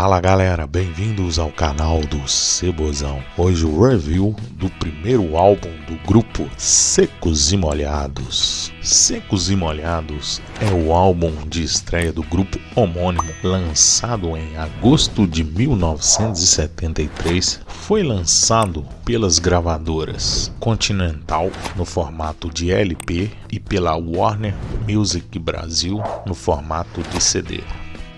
Fala galera, bem-vindos ao canal do Cebozão. Hoje o review do primeiro álbum do grupo Secos e Molhados. Secos e Molhados é o álbum de estreia do grupo homônimo, lançado em agosto de 1973. Foi lançado pelas gravadoras Continental no formato de LP e pela Warner Music Brasil no formato de CD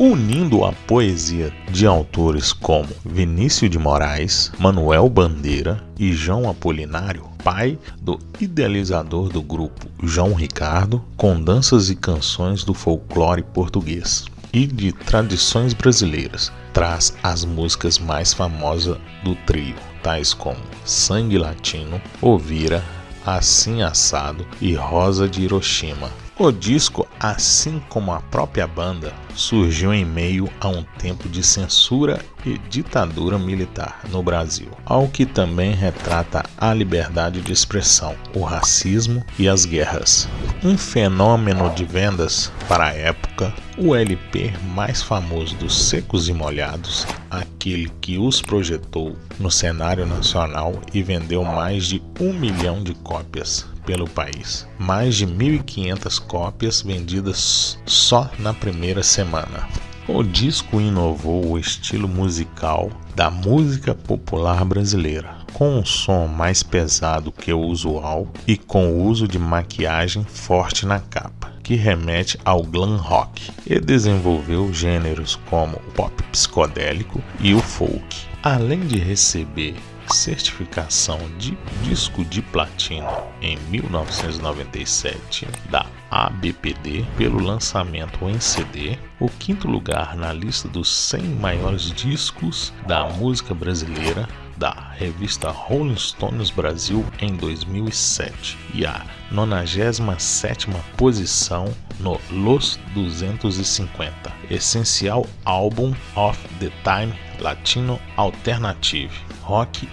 unindo a poesia de autores como Vinícius de Moraes, Manuel Bandeira e João Apolinário, pai do idealizador do grupo João Ricardo, com danças e canções do folclore português e de tradições brasileiras. Traz as músicas mais famosas do trio, tais como Sangue Latino, Ovira, Assim Assado e Rosa de Hiroshima. O disco, assim como a própria banda, surgiu em meio a um tempo de censura e ditadura militar no Brasil, ao que também retrata a liberdade de expressão, o racismo e as guerras. Um fenômeno de vendas para a época, o LP mais famoso dos Secos e Molhados, aquele que os projetou no cenário nacional e vendeu mais de um milhão de cópias pelo país. Mais de 1.500 cópias vendidas só na primeira semana. O disco inovou o estilo musical da música popular brasileira, com um som mais pesado que o usual e com o uso de maquiagem forte na capa, que remete ao glam rock, e desenvolveu gêneros como o pop psicodélico e o folk, além de receber certificação de disco de platina em 1997 da ABPD pelo lançamento em CD, o quinto lugar na lista dos 100 maiores discos da música brasileira da revista Rolling Stones Brasil em 2007 e a 97ª posição no Los 250, essencial álbum of the time latino alternative. Rock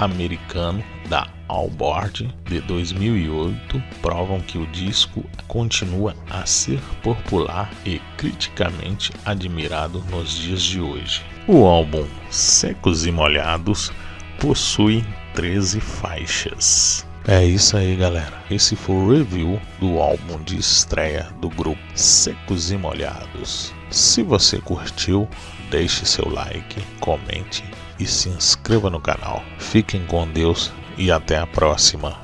ibero-americano da Allboard de 2008 provam que o disco continua a ser popular e criticamente admirado nos dias de hoje. O álbum Secos e Molhados possui 13 faixas. É isso aí, galera. Esse foi o review do álbum de estreia do grupo Secos e Molhados. Se você curtiu, deixe seu like, comente e se inscreva no canal. Fiquem com Deus e até a próxima.